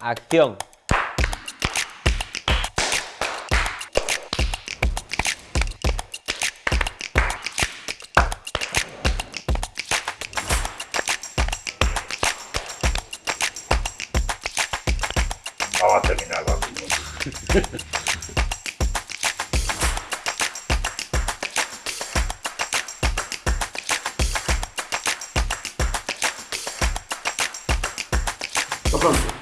acción. Ah, vamos a terminar, vamos. Hasta pronto.